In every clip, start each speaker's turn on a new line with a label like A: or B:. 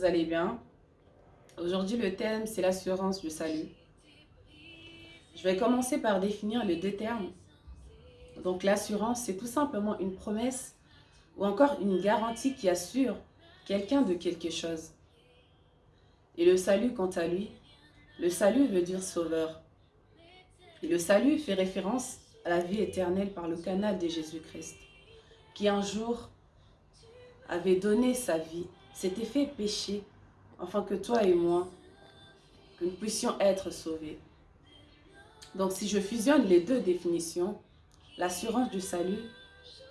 A: Vous allez bien. Aujourd'hui, le thème, c'est l'assurance du salut. Je vais commencer par définir les deux termes. Donc, l'assurance, c'est tout simplement une promesse ou encore une garantie qui assure quelqu'un de quelque chose. Et le salut, quant à lui, le salut veut dire sauveur. Et le salut fait référence à la vie éternelle par le canal de Jésus-Christ, qui un jour avait donné sa vie s'était fait péché, afin que toi et moi, que nous puissions être sauvés. Donc si je fusionne les deux définitions, l'assurance du salut,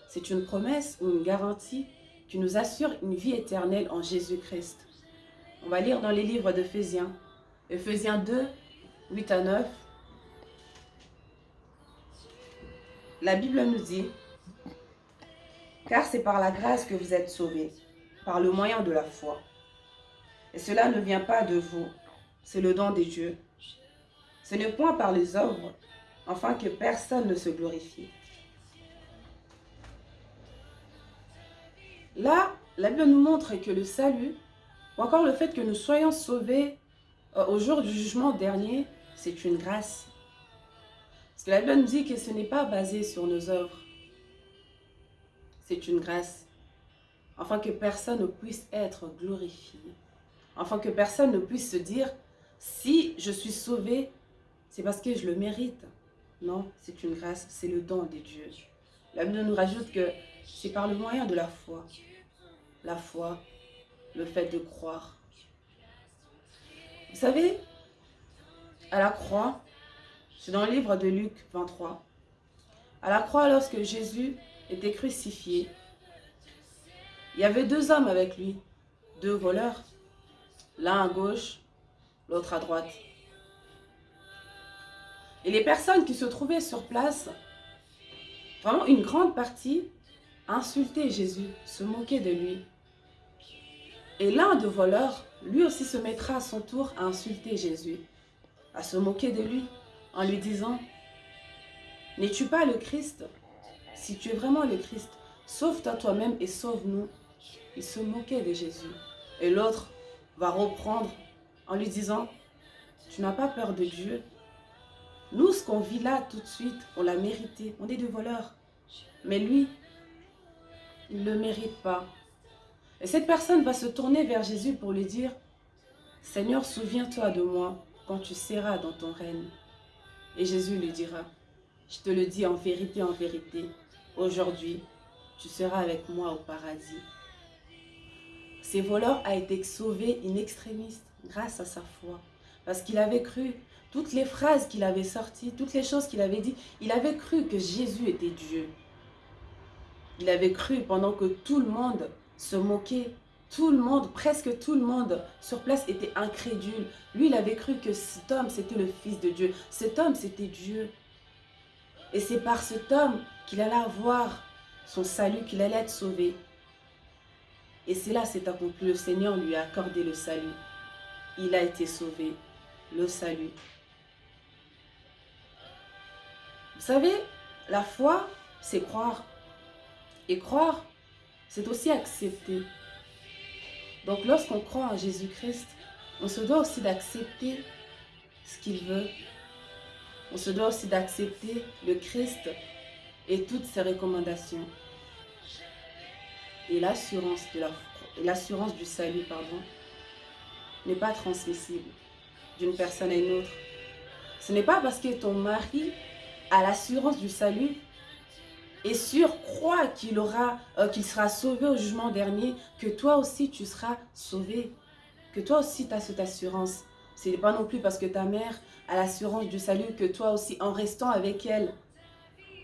A: c'est une promesse ou une garantie qui nous assure une vie éternelle en Jésus-Christ. On va lire dans les livres d'Ephésiens, Ephésiens 2, 8 à 9. La Bible nous dit, « Car c'est par la grâce que vous êtes sauvés, par le moyen de la foi. Et cela ne vient pas de vous, c'est le don des dieux. Ce n'est point par les œuvres, afin que personne ne se glorifie. Là, la Bible nous montre que le salut, ou encore le fait que nous soyons sauvés euh, au jour du jugement dernier, c'est une grâce. Parce la Bible nous dit que ce n'est pas basé sur nos œuvres. C'est une grâce afin que personne ne puisse être glorifié, afin que personne ne puisse se dire, si je suis sauvé, c'est parce que je le mérite. Non, c'est une grâce, c'est le don de Dieu. La Bible nous rajoute que c'est par le moyen de la foi. La foi, le fait de croire. Vous savez, à la croix, c'est dans le livre de Luc 23, à la croix, lorsque Jésus était crucifié, il y avait deux hommes avec lui, deux voleurs, l'un à gauche, l'autre à droite. Et les personnes qui se trouvaient sur place, vraiment une grande partie, insultaient Jésus, se moquaient de lui. Et l'un des voleurs, lui aussi se mettra à son tour à insulter Jésus, à se moquer de lui, en lui disant, « N'es-tu pas le Christ? Si tu es vraiment le Christ, sauve-toi toi-même et sauve-nous. » Il se moquait de Jésus. Et l'autre va reprendre en lui disant, tu n'as pas peur de Dieu. Nous, ce qu'on vit là tout de suite, on l'a mérité. On est des voleurs. Mais lui, il ne le mérite pas. Et cette personne va se tourner vers Jésus pour lui dire, Seigneur, souviens-toi de moi quand tu seras dans ton règne. Et Jésus lui dira, je te le dis en vérité, en vérité, aujourd'hui, tu seras avec moi au paradis. Ces voleurs a été sauvé in extremis grâce à sa foi. Parce qu'il avait cru toutes les phrases qu'il avait sorties, toutes les choses qu'il avait dit, il avait cru que Jésus était Dieu. Il avait cru pendant que tout le monde se moquait, tout le monde, presque tout le monde sur place était incrédule. Lui, il avait cru que cet homme, c'était le Fils de Dieu. Cet homme, c'était Dieu. Et c'est par cet homme qu'il allait avoir son salut, qu'il allait être sauvé. Et c'est là c'est accompli. Le Seigneur lui a accordé le salut. Il a été sauvé. Le salut. Vous savez, la foi, c'est croire. Et croire, c'est aussi accepter. Donc lorsqu'on croit en Jésus-Christ, on se doit aussi d'accepter ce qu'il veut. On se doit aussi d'accepter le Christ et toutes ses recommandations et l'assurance du salut n'est pas transmissible d'une personne à une autre. Ce n'est pas parce que ton mari a l'assurance du salut et sûr, croit qu'il aura, euh, qu'il sera sauvé au jugement dernier, que toi aussi tu seras sauvé, que toi aussi tu as cette assurance. Ce n'est pas non plus parce que ta mère a l'assurance du salut que toi aussi, en restant avec elle,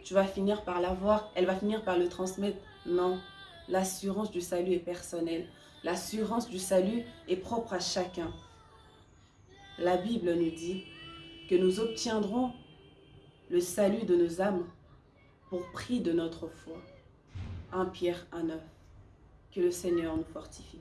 A: tu vas finir par l'avoir, elle va finir par le transmettre. Non, l'assurance du salut est personnelle. L'assurance du salut est propre à chacun. La Bible nous dit que nous obtiendrons le salut de nos âmes pour prix de notre foi. 1 Pierre 1,9. Que le Seigneur nous fortifie.